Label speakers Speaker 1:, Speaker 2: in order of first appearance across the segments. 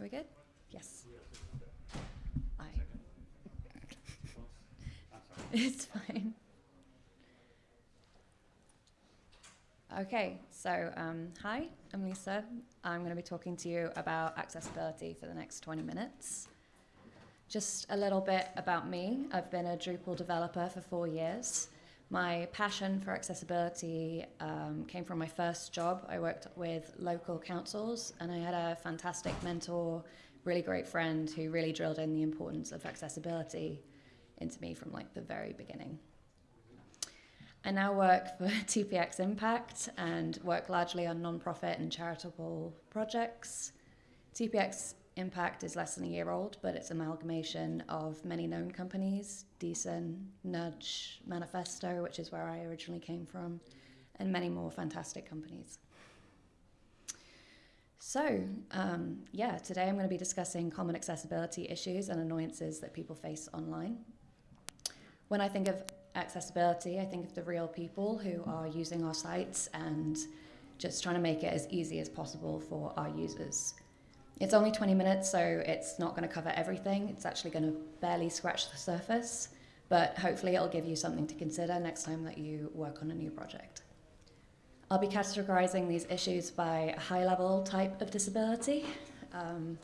Speaker 1: Are we good? Yes. I. It's fine. Okay, so um, hi, I'm Lisa. I'm going to be talking to you about accessibility for the next 20 minutes. Just a little bit about me. I've been a Drupal developer for four years. My passion for accessibility um, came from my first job. I worked with local councils and I had a fantastic mentor, really great friend who really drilled in the importance of accessibility into me from like the very beginning. I now work for TPX Impact and work largely on non-profit and charitable projects. TPX Impact is less than a year old, but it's an amalgamation of many known companies, Deeson, Nudge, Manifesto, which is where I originally came from, and many more fantastic companies. So, um, yeah, today I'm going to be discussing common accessibility issues and annoyances that people face online. When I think of accessibility, I think of the real people who are using our sites and just trying to make it as easy as possible for our users. It's only 20 minutes, so it's not going to cover everything. It's actually going to barely scratch the surface, but hopefully it'll give you something to consider next time that you work on a new project. I'll be categorizing these issues by a high level type of disability. Um,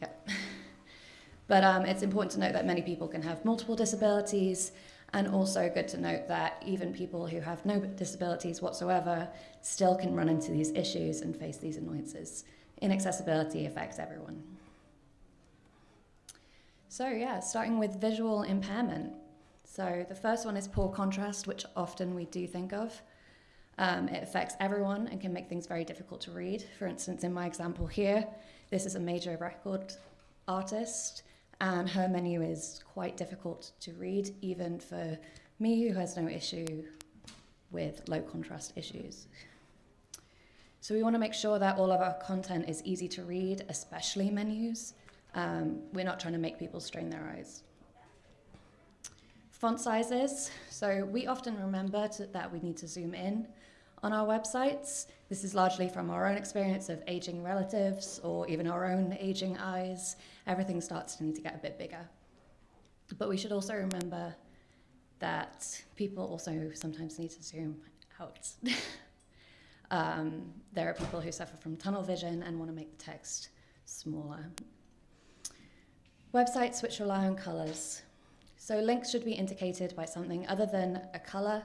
Speaker 1: yeah. but um, it's important to note that many people can have multiple disabilities and also good to note that even people who have no disabilities whatsoever still can run into these issues and face these annoyances inaccessibility affects everyone. So yeah, starting with visual impairment. So the first one is poor contrast, which often we do think of. Um, it affects everyone and can make things very difficult to read. For instance, in my example here, this is a major record artist, and her menu is quite difficult to read, even for me, who has no issue with low contrast issues. So we want to make sure that all of our content is easy to read, especially menus. Um, we're not trying to make people strain their eyes. Font sizes. So we often remember to, that we need to zoom in on our websites. This is largely from our own experience of aging relatives or even our own aging eyes. Everything starts to need to get a bit bigger. But we should also remember that people also sometimes need to zoom out. Um, there are people who suffer from tunnel vision and want to make the text smaller. Websites which rely on colors. So links should be indicated by something other than a color.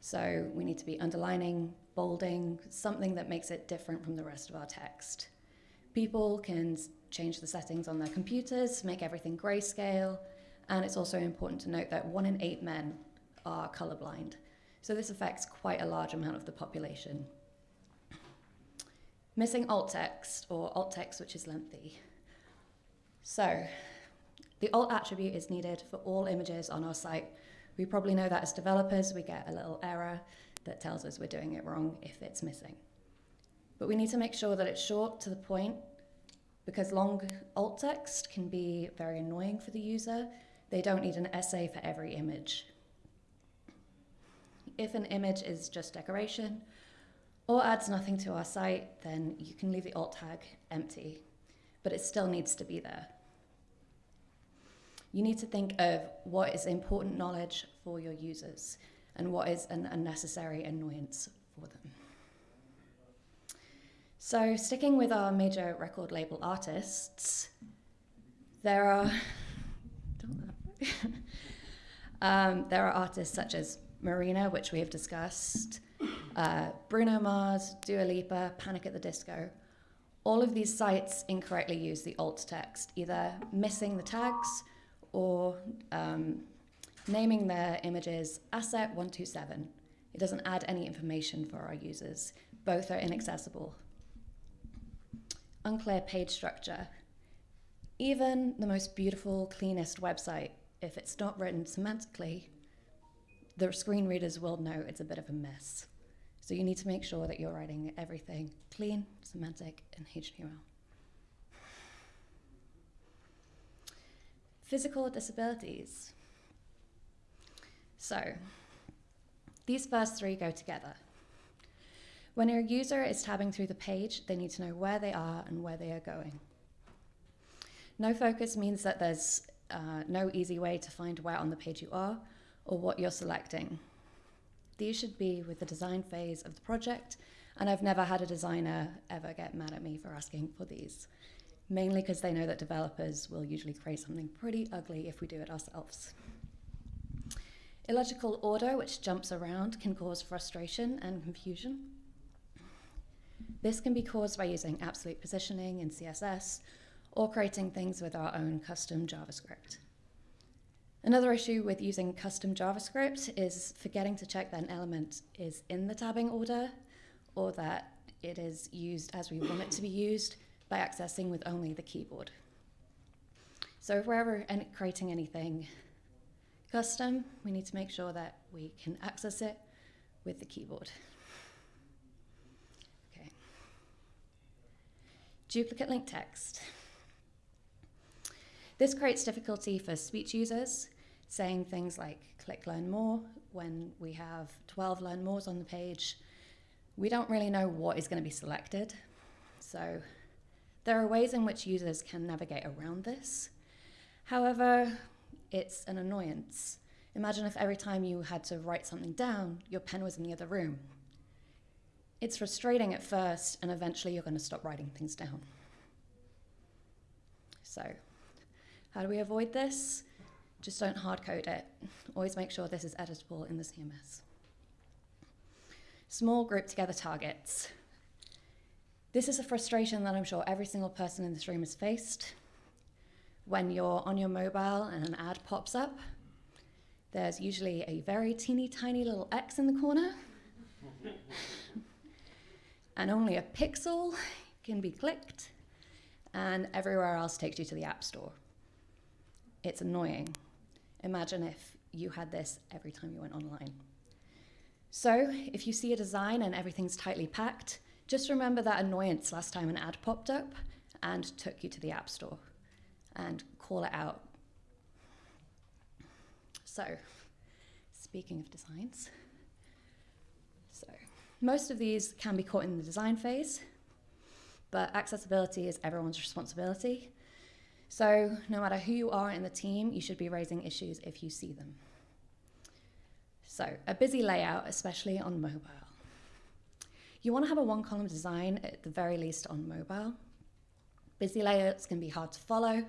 Speaker 1: So we need to be underlining, bolding, something that makes it different from the rest of our text. People can change the settings on their computers, make everything grayscale, and it's also important to note that one in eight men are colorblind. So this affects quite a large amount of the population. Missing alt text, or alt text which is lengthy. So, the alt attribute is needed for all images on our site. We probably know that as developers, we get a little error that tells us we're doing it wrong if it's missing. But we need to make sure that it's short to the point because long alt text can be very annoying for the user. They don't need an essay for every image. If an image is just decoration, or adds nothing to our site, then you can leave the alt tag empty, but it still needs to be there. You need to think of what is important knowledge for your users and what is an unnecessary annoyance for them. So sticking with our major record label artists, there are, um, there are artists such as Marina, which we have discussed, uh, Bruno Mars, Dua Lipa, Panic at the Disco. All of these sites incorrectly use the alt text, either missing the tags or um, naming their images asset127. It doesn't add any information for our users. Both are inaccessible. Unclear page structure. Even the most beautiful, cleanest website, if it's not written semantically, the screen readers will know it's a bit of a mess. So you need to make sure that you're writing everything clean, semantic, and HTML. Physical disabilities. So these first three go together. When your user is tabbing through the page, they need to know where they are and where they are going. No focus means that there's uh, no easy way to find where on the page you are or what you're selecting. These should be with the design phase of the project, and I've never had a designer ever get mad at me for asking for these, mainly because they know that developers will usually create something pretty ugly if we do it ourselves. Illogical order, which jumps around, can cause frustration and confusion. This can be caused by using absolute positioning in CSS or creating things with our own custom JavaScript. Another issue with using custom JavaScript is forgetting to check that an element is in the tabbing order or that it is used as we want it to be used by accessing with only the keyboard. So if we're ever creating anything custom, we need to make sure that we can access it with the keyboard. Okay. Duplicate link text. This creates difficulty for speech users, saying things like click learn more when we have 12 learn mores on the page. We don't really know what is going to be selected. So there are ways in which users can navigate around this. However, it's an annoyance. Imagine if every time you had to write something down, your pen was in the other room. It's frustrating at first, and eventually you're going to stop writing things down. So, how do we avoid this? Just don't hard code it. Always make sure this is editable in the CMS. Small group together targets. This is a frustration that I'm sure every single person in this room has faced when you're on your mobile and an ad pops up, there's usually a very teeny tiny little X in the corner. and only a pixel can be clicked, and everywhere else takes you to the App Store. It's annoying. Imagine if you had this every time you went online. So, if you see a design and everything's tightly packed, just remember that annoyance last time an ad popped up and took you to the App Store and call it out. So, speaking of designs, so most of these can be caught in the design phase, but accessibility is everyone's responsibility. So, no matter who you are in the team, you should be raising issues if you see them. So, a busy layout, especially on mobile. You want to have a one column design at the very least on mobile. Busy layouts can be hard to follow,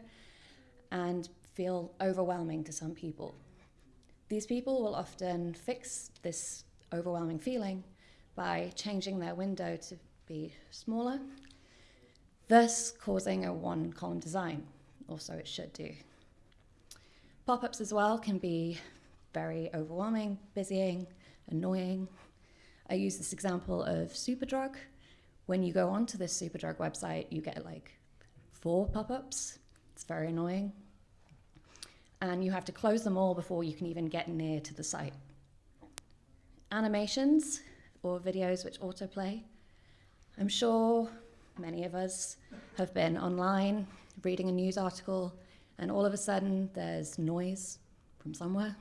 Speaker 1: and feel overwhelming to some people. These people will often fix this overwhelming feeling by changing their window to be smaller, thus causing a one column design, or so it should do. Pop ups as well can be very overwhelming, busying, annoying. I use this example of Superdrug. When you go onto this Superdrug website, you get like four pop ups. It's very annoying and you have to close them all before you can even get near to the site. Animations or videos which autoplay. I'm sure many of us have been online reading a news article and all of a sudden there's noise from somewhere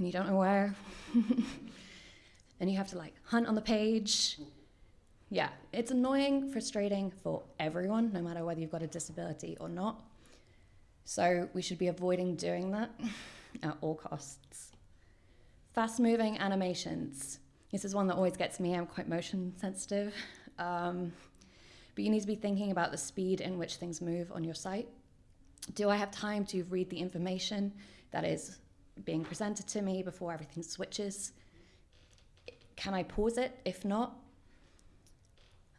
Speaker 1: and you don't know where. and you have to like hunt on the page. Yeah, it's annoying, frustrating for everyone, no matter whether you've got a disability or not. So we should be avoiding doing that at all costs. Fast moving animations. This is one that always gets me. I'm quite motion sensitive. Um, but you need to be thinking about the speed in which things move on your site. Do I have time to read the information that is being presented to me before everything switches? Can I pause it? If not,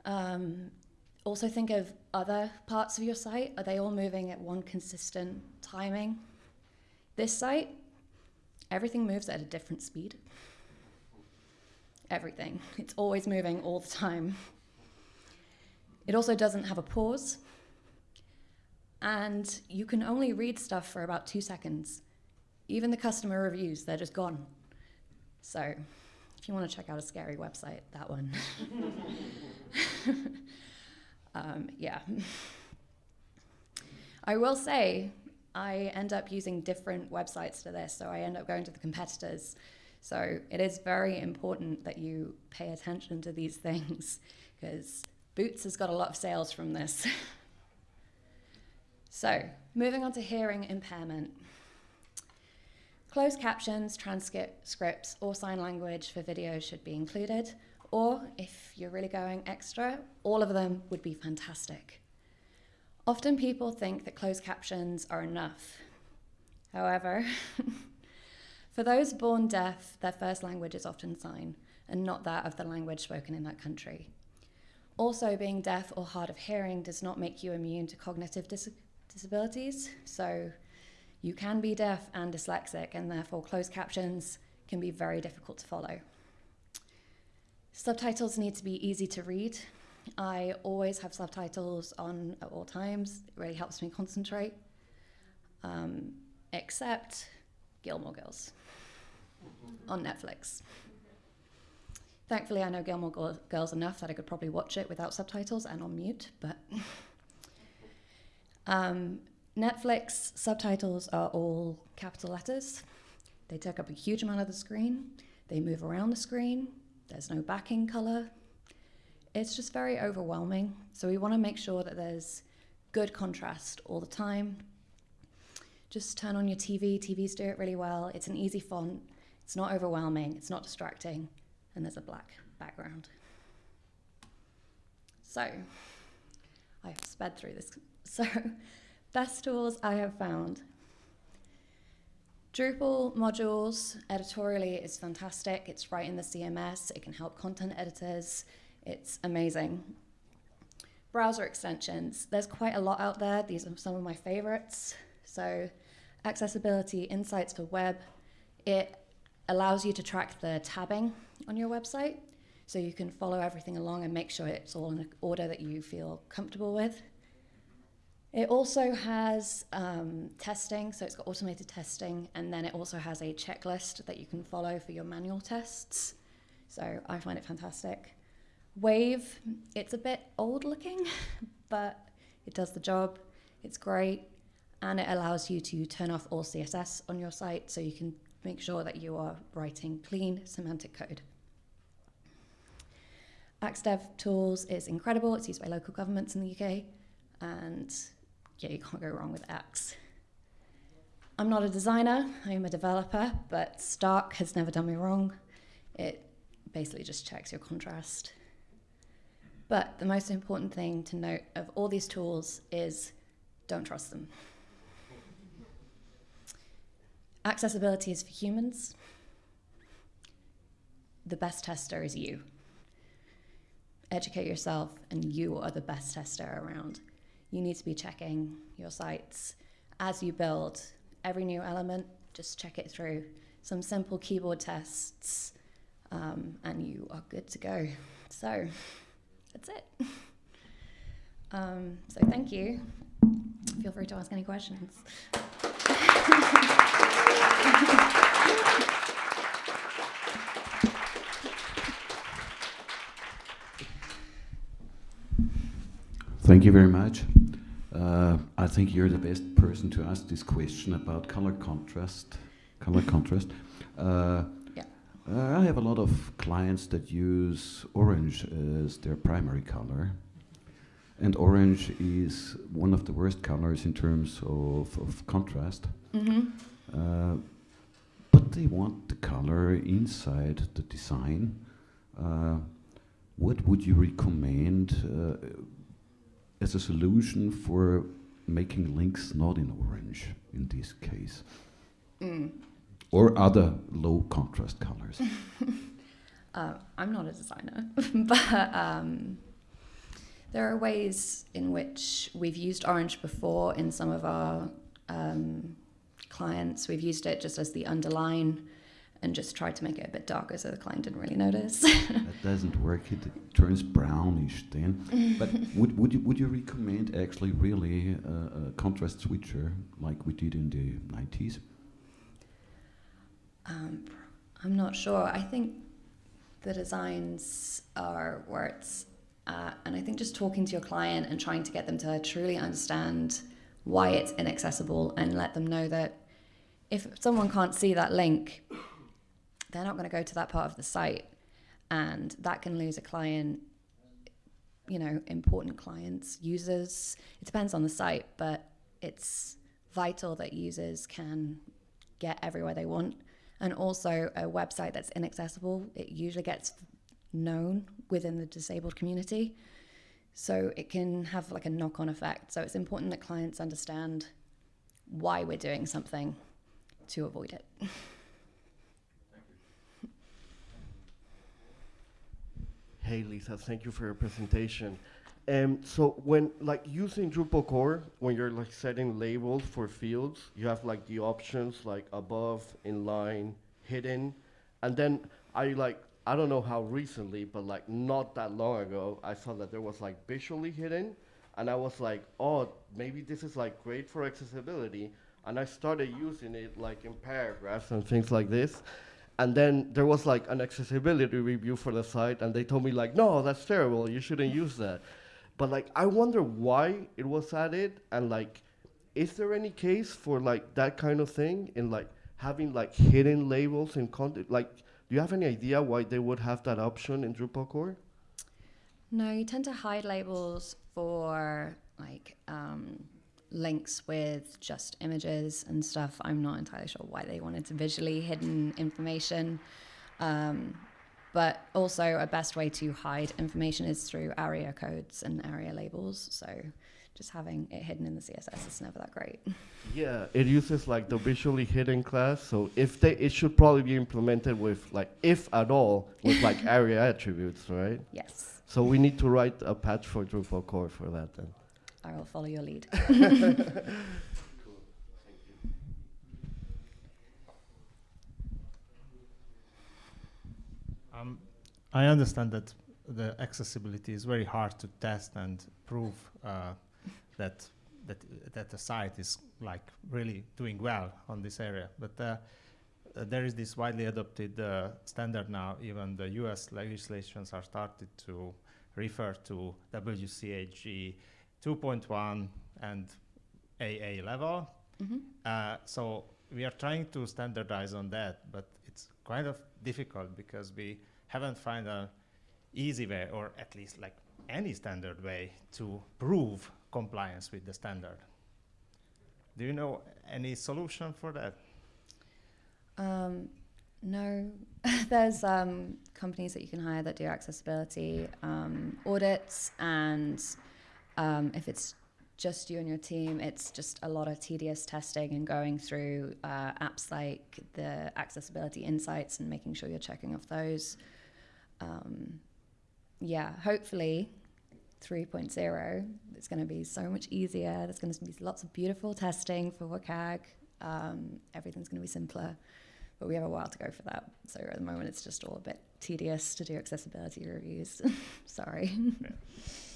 Speaker 1: um, also think of other parts of your site. Are they all moving at one consistent timing? This site, everything moves at a different speed. Everything. It's always moving all the time. It also doesn't have a pause. And you can only read stuff for about two seconds. Even the customer reviews, they're just gone. So if you want to check out a scary website, that one. um, yeah. I will say I end up using different websites to this, so I end up going to the competitors. So it is very important that you pay attention to these things because Boots has got a lot of sales from this. so moving on to hearing impairment. Closed captions, transcripts, or sign language for videos should be included. Or if you're really going extra, all of them would be fantastic. Often people think that closed captions are enough. However, for those born deaf, their first language is often sign and not that of the language spoken in that country. Also, being deaf or hard of hearing does not make you immune to cognitive dis disabilities. So, you can be deaf and dyslexic, and therefore, closed captions can be very difficult to follow. Subtitles need to be easy to read. I always have subtitles on at all times. It really helps me concentrate. Um, except Gilmore Girls on Netflix. Thankfully, I know Gilmore Girls enough that I could probably watch it without subtitles and on mute, but. um, Netflix subtitles are all capital letters. They take up a huge amount of the screen. They move around the screen. There's no backing color. It's just very overwhelming. So we want to make sure that there's good contrast all the time. Just turn on your TV. TVs do it really well. It's an easy font. It's not overwhelming. It's not distracting. And there's a black background. So I've sped through this. So best tools I have found. Drupal modules Editoria11y is fantastic. It's right in the CMS. It can help content editors. It's amazing. Browser extensions. There's quite a lot out there. These are some of my favorites. So accessibility insights for web. It allows you to track the tabbing on your website. So you can follow everything along and make sure it's all in an order that you feel comfortable with. It also has um, testing, so it's got automated testing, and then it also has a checklist that you can follow for your manual tests. So I find it fantastic. Wave, it's a bit old looking, but it does the job. It's great, and it allows you to turn off all CSS on your site so you can make sure that you are writing clean semantic code. AxDev Tools is incredible. It's used by local governments in the UK, and yeah, you can't go wrong with Axe. I'm not a designer, I'm a developer, but Stark has never done me wrong. It basically just checks your contrast. But the most important thing to note of all these tools is don't trust them. Accessibility is for humans. The best tester is you. Educate yourself, and you are the best tester around you need to be checking your sites as you build every new element. Just check it through some simple keyboard tests, um, and you are good to go. So that's it. Um, so thank you. Feel free to ask any questions.
Speaker 2: Thank you very much. Uh, I think you're the best person to ask this question about color contrast. Color contrast. Uh,
Speaker 1: yeah.
Speaker 2: uh, I have a lot of clients that use orange as their primary color. And orange is one of the worst colors in terms of, of contrast.
Speaker 1: Mm -hmm.
Speaker 2: but they want the color inside the design. Uh, what would you recommend uh, as a solution for making links not in orange in this case.
Speaker 1: Mm.
Speaker 2: Or other low contrast colors.
Speaker 1: uh, I'm not a designer, but um, there are ways in which we've used orange before in some of our um, clients. We've used it just as the underline and just tried to make it a bit darker so the client didn't really notice.
Speaker 2: that doesn't work. It turns brownish then. but would, would, you, would you recommend actually really a, a contrast switcher like we did in the 90s?
Speaker 1: Um, I'm not sure. I think the designs are where it's at. And I think just talking to your client and trying to get them to truly understand why it's inaccessible and let them know that if someone can't see that link, they're not going to go to that part of the site, and that can lose a client. You know, important clients, users. It depends on the site, but it's vital that users can get everywhere they want. And also, a website that's inaccessible, it usually gets known within the disabled community. So it can have like a knock on effect. So it's important that clients understand why we're doing something to avoid it.
Speaker 3: Hey Lisa, thank you for your presentation. Um, so when like using Drupal core, when you're like setting labels for fields, you have like the options like above, inline, hidden, and then I like I don't know how recently, but like not that long ago, I saw that there was like visually hidden, and I was like, oh, maybe this is like great for accessibility, and I started using it like in paragraphs and things like this. And then there was like an accessibility review for the site, and they told me like, no, that's terrible. You shouldn't use that. But like, I wonder why it was added, and like, is there any case for like that kind of thing in like having like hidden labels in content? Like, do you have any idea why they would have that option in Drupal core?
Speaker 1: No, you tend to hide labels for like um, links with just images and stuff. I'm not entirely sure why they wanted to visually hidden information. Um, but also, a best way to hide information is through ARIA codes and ARIA labels. So, just having it hidden in the CSS is never that great.
Speaker 3: Yeah, it uses like the visually hidden class. So if they, it should probably be implemented with like, if at all, with like ARIA attributes, right?
Speaker 1: Yes,
Speaker 3: So we need to write a patch for Drupal core for that then.
Speaker 1: I will follow your lead.
Speaker 4: Um, I understand that the accessibility is very hard to test and prove uh, that that that the site is like really doing well on this area. But uh, uh, there is this widely adopted uh, standard now. Even the U.S. legislations are started to refer to WCAG 2.1 and AA level.
Speaker 1: hmm
Speaker 4: Uh, so we are trying to standardize on that, but it's kind of difficult because we haven't found an easy way, or at least like any standard way, to prove compliance with the standard. Do you know any solution for that?
Speaker 1: Um, no, there's um, companies that you can hire that do accessibility um, audits, and um, if it's just you and your team, it's just a lot of tedious testing and going through uh, apps like the accessibility insights and making sure you're checking off those. Um, yeah, hopefully 3.0 it's going to be so much easier. There's going to be lots of beautiful testing for WCAG. Um, everything's going to be simpler but we have a while to go for that. So at the moment, it's just all a bit tedious to do accessibility reviews. Sorry.
Speaker 4: Thanks.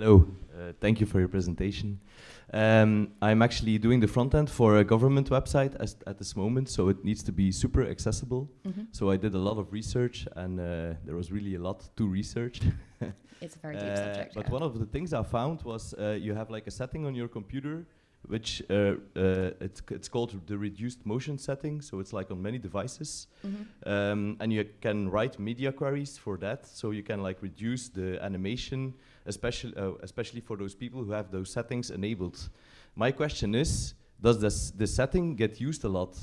Speaker 5: Hello, uh, thank you for your presentation. Um, I'm actually doing the front end for a government website as, at this moment, so it needs to be super accessible.
Speaker 1: hmm
Speaker 5: So I did a lot of research, and uh, there was really a lot to research.
Speaker 1: It's a very deep
Speaker 5: Uh,
Speaker 1: subject.
Speaker 5: But
Speaker 1: yeah.
Speaker 5: one of the things I found was uh, you have like a setting on your computer, which uh, uh, it's, it's called the reduced motion setting. So it's like on many devices,
Speaker 1: Mhm.
Speaker 5: um, and you can write media queries for that. So you can like reduce the animation, especially uh, especially for those people who have those settings enabled. My question is, does this this setting get used a lot?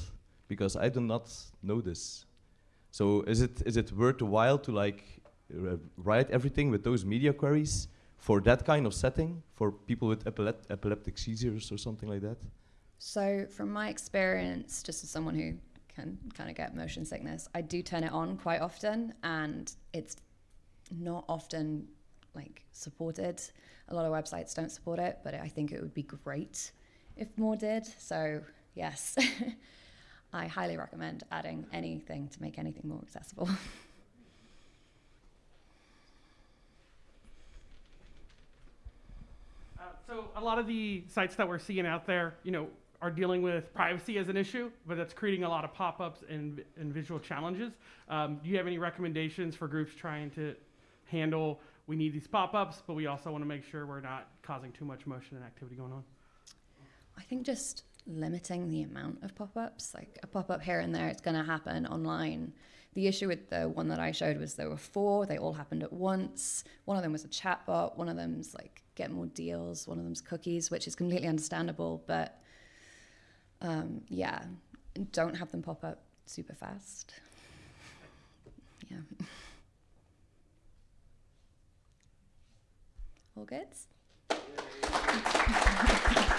Speaker 5: Because I do not know this. So is it is it worth the while to like write everything with those media queries for that kind of setting for people with epilep- epileptic seizures or something like that?
Speaker 1: So, from my experience, just as someone who can kind of get motion sickness, I do turn it on quite often, and it's not often like supported. A lot of websites don't support it, but I think it would be great if more did. So, yes, I highly recommend adding anything to make anything more accessible.
Speaker 6: Uh, so a lot of the sites that we're seeing out there, you know, are dealing with privacy as an issue, but that's creating a lot of pop-ups and, and visual challenges. Um, do you have any recommendations for groups trying to handle we need these pop-ups, but we also want to make sure we're not causing too much motion and activity going on.
Speaker 1: I think just limiting the amount of pop-ups, like a pop-up here and there, it's going to happen online. The issue with the one that I showed was there were four. They all happened at once. One of them was a chatbot. One of them's like get more deals. One of them's cookies, which is completely understandable. But um, yeah, don't have them pop up super fast. Yeah. All good.